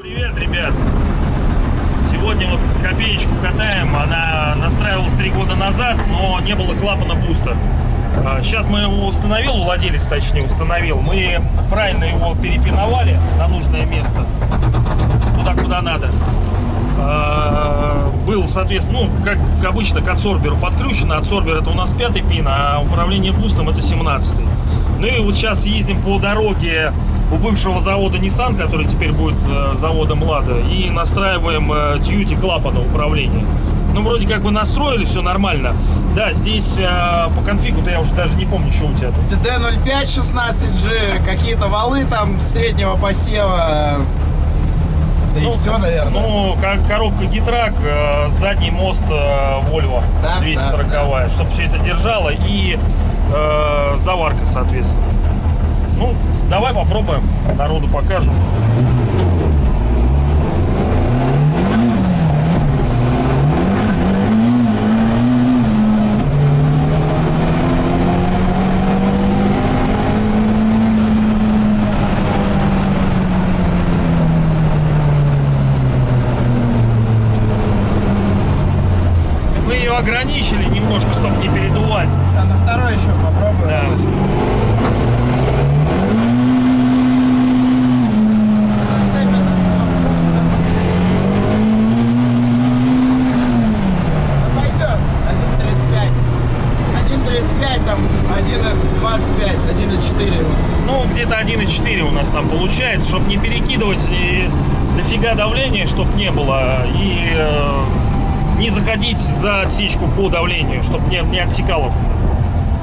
Привет, ребят! Сегодня вот копеечку катаем. Она настраивалась три года назад, но не было клапана буста. А, Сейчас мы его установил, владелец точнее установил. Мы правильно его перепиновали на нужное место. Туда, куда надо. А, Был, соответственно, ну, как обычно, к адсорберу подключено. Адсорбер это у нас пятый пин, а управление бустом это 17 Ну и вот сейчас ездим по дороге у бывшего завода Nissan, который теперь будет э, заводом Лада, и настраиваем э, дьюти клапана управления. Ну, вроде как бы настроили, все нормально. Да, здесь э, по конфигу-то я уже даже не помню, что у тебя тут. TD05 16G, какие-то валы там среднего посева. Да и все, наверное. Ну, как коробка Гитрак, э, задний мост э, Volvo Да, 240 да, чтобы все это держало и э, заварка, соответственно. Ну, давай попробуем, народу покажем. Ограничили немножко, чтобы не передувать. А на второй еще попробуем. Да. Пойдет. 1.35. 1.35, там 1.25, 1.4. Ну, где-то 1,4 у нас там получается, чтобы не перекидывать и дофига давления, чтобы не было, и э, не заходить за отсечку по давлению, чтобы не, не отсекало.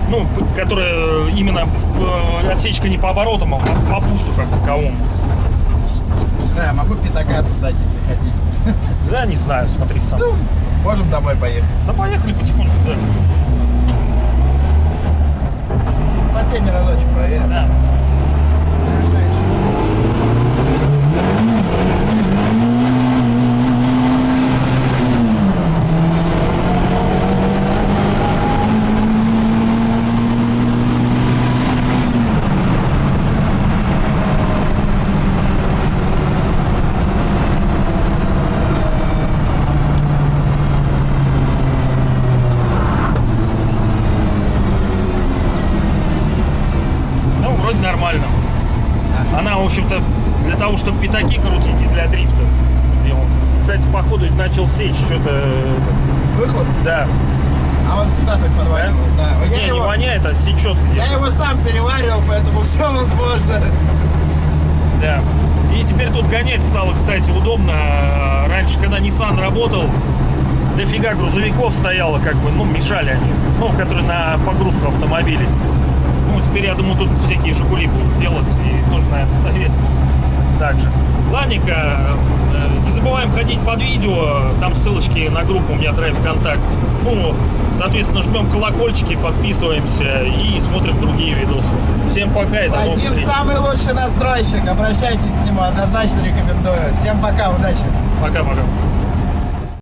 Ну, которая именно э, отсечка не по оборотам, а по пусту как таковому. Да, могу пятака тут дать, если хотите. Да, не знаю, смотри сам. Ну, можем домой поехать. Да поехали потихоньку, да. Последний разочек проверим. Да. Завершающий. Ну, вроде нормально. Она, в общем-то, для того, чтобы пятаки крутить и для дрифта сделан. Кстати, походу начал сечь что-то. Выхлоп? Да. А он всегда так Да? подваливал. Да. Не, Я, не его, воняет, а сечет я его сам переваривал, поэтому все возможно. Да. И теперь тут гонять стало, кстати, удобно. Раньше, когда Nissan работал, дофига грузовиков стояло, как бы, ну, мешали они. Ну, которые на погрузку автомобилей. Ну, теперь, я думаю, тут всякие Жигули будут делать и тоже, наверное, стоять так же. Ладненько, э, не забываем ходить под видео, там ссылочки на группу у меня Драйв Контакт. Ну, соответственно, жмем колокольчики, подписываемся и смотрим другие видосы. Всем пока и до новых Вадим встреч. самый лучший настройщик. Обращайтесь к нему, однозначно рекомендую. Всем пока, удачи. Пока-пока.